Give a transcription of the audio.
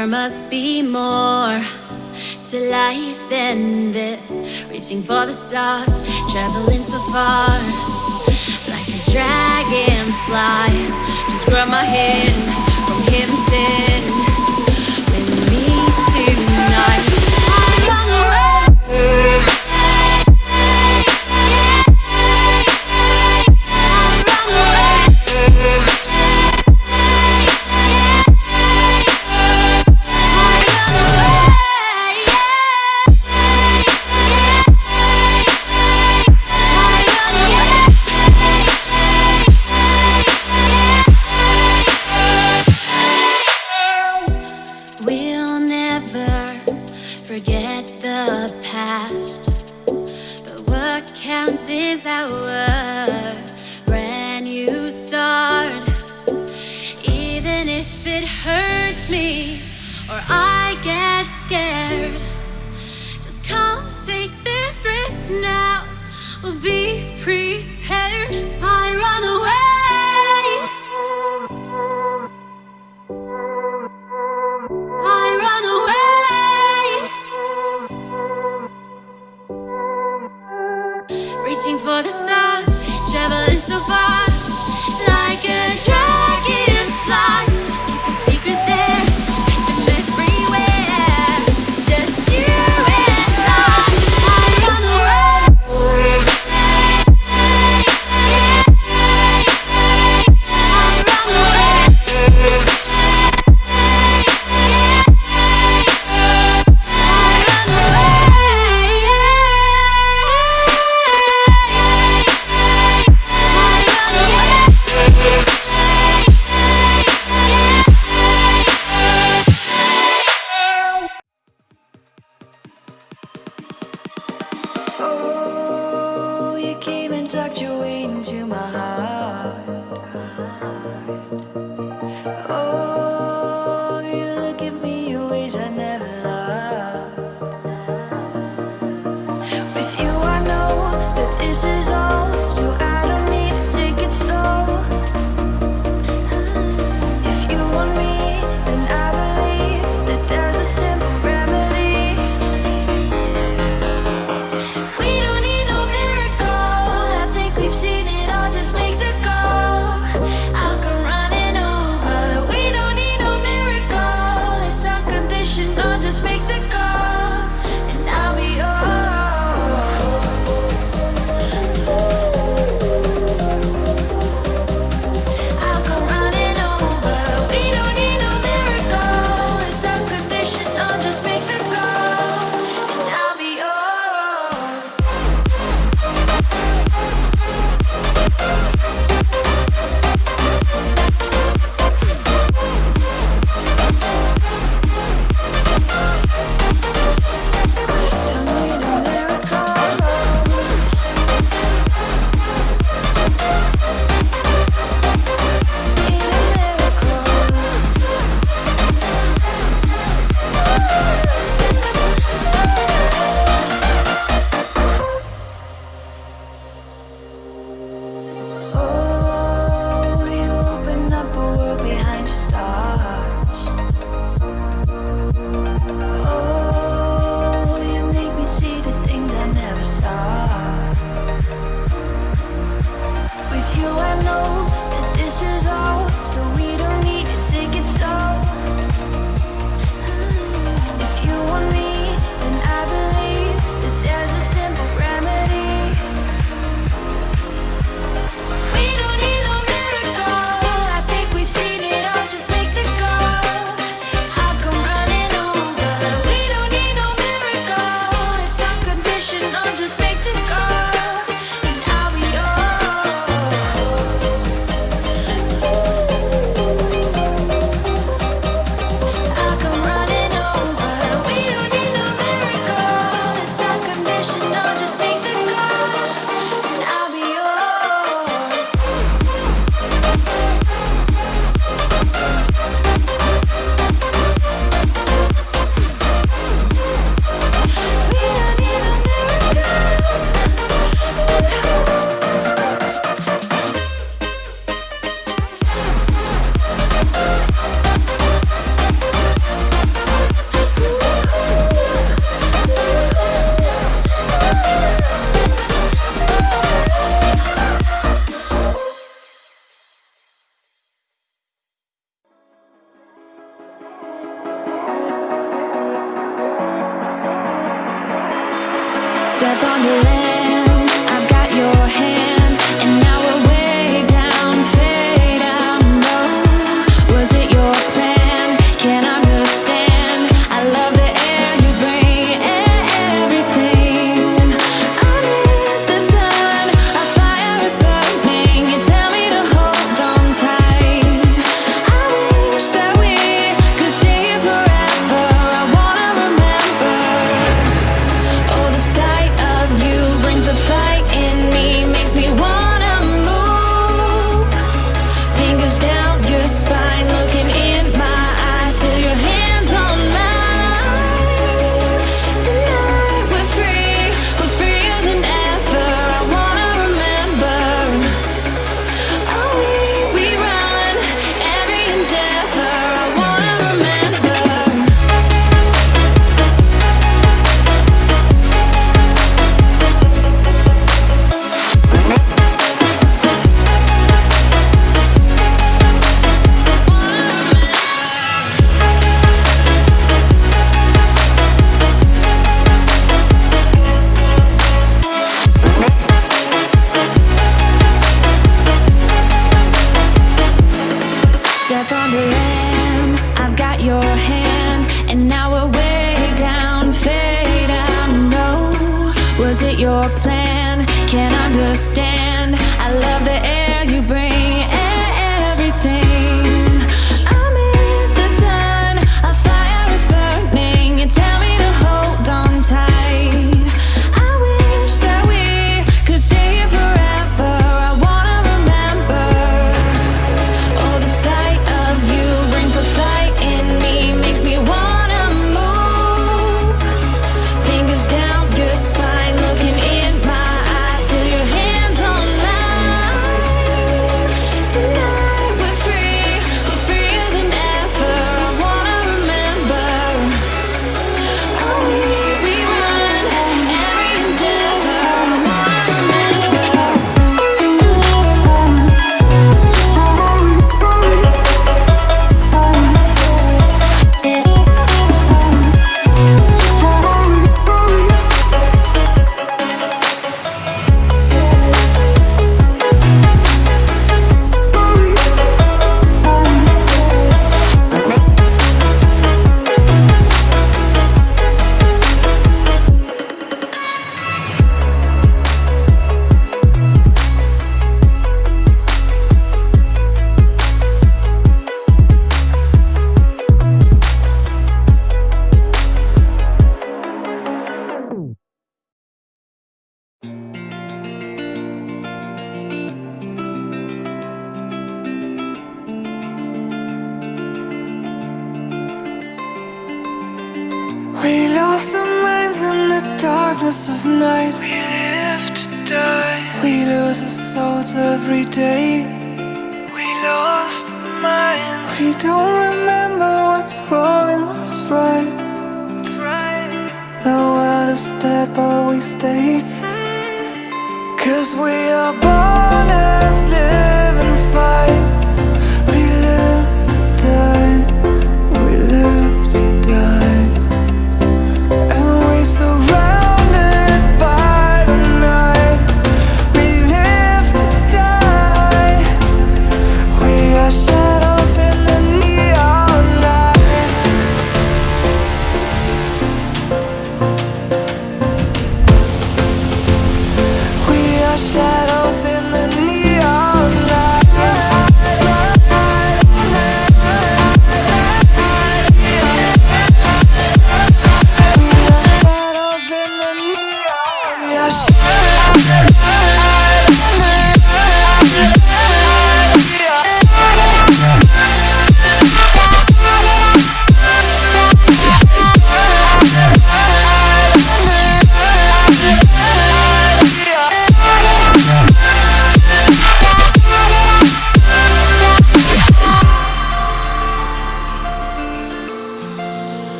There must be more to life than this. Reaching for the stars, traveling so far. Like a dragonfly, just grab my hand from him sin.